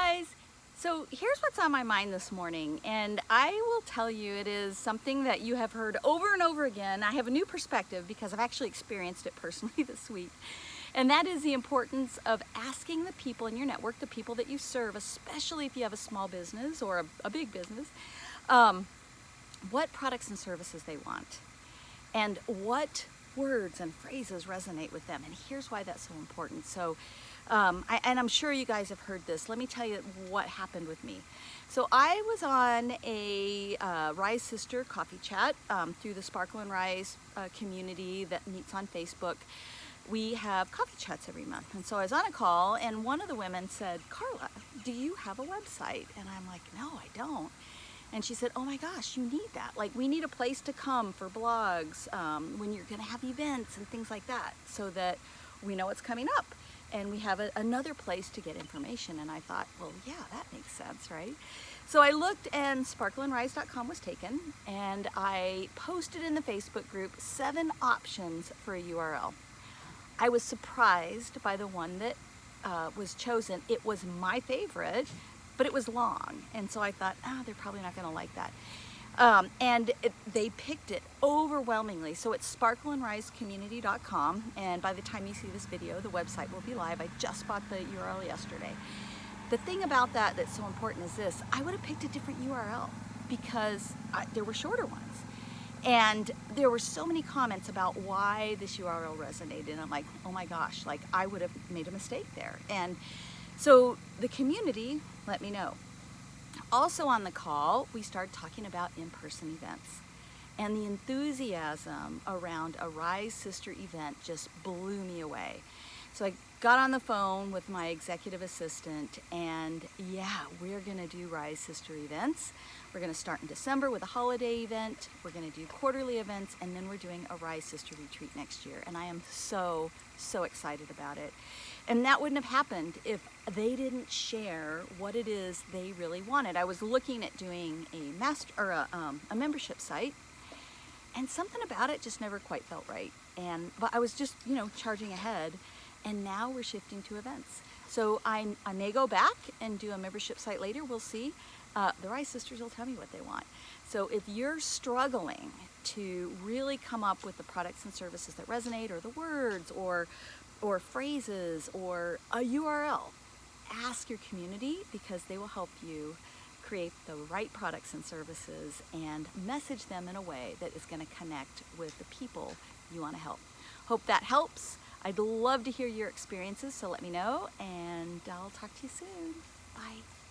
guys. So here's what's on my mind this morning and I will tell you it is something that you have heard over and over again. I have a new perspective because I've actually experienced it personally this week. And that is the importance of asking the people in your network, the people that you serve, especially if you have a small business or a, a big business, um, what products and services they want and what words and phrases resonate with them. And here's why that's so important. So, um, I, and I'm sure you guys have heard this. Let me tell you what happened with me. So I was on a uh, Rise Sister coffee chat um, through the Sparkle and Rise uh, community that meets on Facebook. We have coffee chats every month. And so I was on a call and one of the women said, Carla, do you have a website? And I'm like, no, I don't. And she said, oh my gosh, you need that. Like we need a place to come for blogs um, when you're gonna have events and things like that so that we know what's coming up and we have a, another place to get information. And I thought, well, yeah, that makes sense, right? So I looked and sparkleandrise.com was taken and I posted in the Facebook group seven options for a URL. I was surprised by the one that uh, was chosen. It was my favorite but it was long. And so I thought, ah, oh, they're probably not gonna like that. Um, and it, they picked it overwhelmingly. So it's sparkleandrisecommunity.com and by the time you see this video, the website will be live. I just bought the URL yesterday. The thing about that that's so important is this, I would have picked a different URL because I, there were shorter ones. And there were so many comments about why this URL resonated. And I'm like, oh my gosh, like I would have made a mistake there. And so the community let me know. Also on the call, we started talking about in-person events. And the enthusiasm around a Rise Sister event just blew me away. So I got on the phone with my executive assistant and yeah, we're gonna do Rise Sister events. We're gonna start in December with a holiday event. We're gonna do quarterly events and then we're doing a Rise Sister retreat next year. And I am so, so excited about it. And that wouldn't have happened if they didn't share what it is they really wanted. I was looking at doing a master or a, um, a membership site and something about it just never quite felt right. And but I was just, you know, charging ahead and now we're shifting to events. So I, I may go back and do a membership site later, we'll see. Uh, the Rise Sisters will tell me what they want. So if you're struggling to really come up with the products and services that resonate or the words or or phrases or a URL, ask your community because they will help you create the right products and services and message them in a way that is going to connect with the people you want to help. Hope that helps. I'd love to hear your experiences, so let me know, and I'll talk to you soon. Bye.